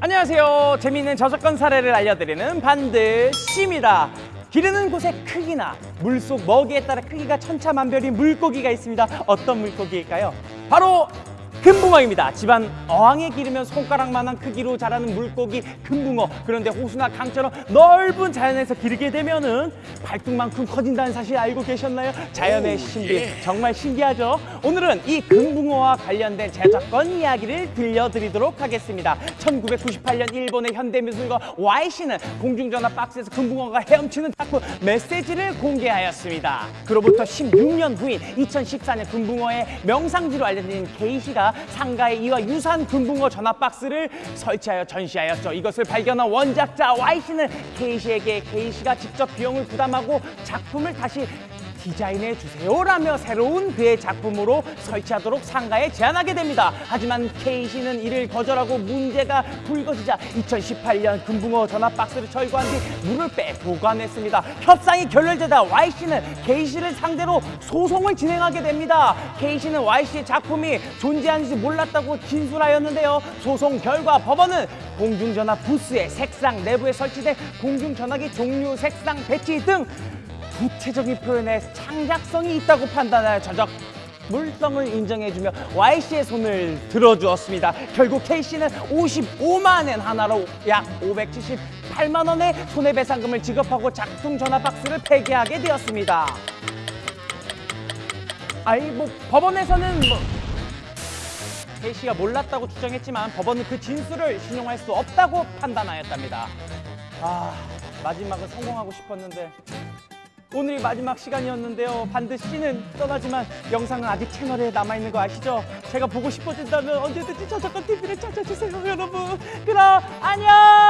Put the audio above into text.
안녕하세요. 재미있는 저작권 사례를 알려드리는 반드시입니다. 기르는 곳의 크기나 물속 먹이에 따라 크기가 천차만별인 물고기가 있습니다. 어떤 물고기일까요? 바로 금붕어입니다. 집안 어항에 기르면 손가락만한 크기로 자라는 물고기 금붕어. 그런데 호수나 강처럼 넓은 자연에서 기르게 되면은 발등만큼 커진다는 사실 알고 계셨나요? 자연의 신비 정말 신기하죠? 오늘은 이 금붕어와 관련된 저작권 이야기를 들려드리도록 하겠습니다. 1998년 일본의 현대미술가 Y씨는 공중전화 박스에서 금붕어가 헤엄치는 작품 메시지를 공개하였습니다. 그로부터 16년 후인 2014년 금붕어의 명상지로 알려진 K씨가 상가에 이와 유사한 금붕어 전화 박스를 설치하여 전시하였죠. 이것을 발견한 원작자 Y씨는 K씨에게 K씨가 직접 비용을 부담하고 작품을 다시 디자인해 주세요라며 새로운 그의 작품으로 설치하도록 상가에 제안하게 됩니다. 하지만 K씨는 이를 거절하고 문제가 불거지자 2018년 금붕어 전화 박스를 철거한 뒤 물을 빼 보관했습니다. 협상이 결렬되다 Y씨는 K씨를 상대로 소송을 진행하게 됩니다. K씨는 Y씨의 작품이 존재하는지 몰랐다고 진술하였는데요. 소송 결과 법원은 공중전화 부스의 색상 내부에 설치된 공중전화기 종류, 색상, 배치 등 구체적인 표현에 창작성이 있다고 판단하여 저작 물성을 인정해주며 Y씨의 손을 들어주었습니다. 결국 K씨는 55만 엔 하나로 약 578만 원의 손해배상금을 지급하고 작품 전화 박스를 폐기하게 되었습니다. 아이 뭐 법원에서는 뭐 K씨가 몰랐다고 주장했지만 법원은 그 진술을 신용할 수 없다고 판단하였답니다. 아 마지막은 성공하고 싶었는데 오늘이 마지막 시간이었는데요. 반드시는 떠나지만 영상은 아직 채널에 남아있는 거 아시죠? 제가 보고 싶어진다면 언제든지 저작권 TV를 찾아주세요, 여러분. 그럼 안녕!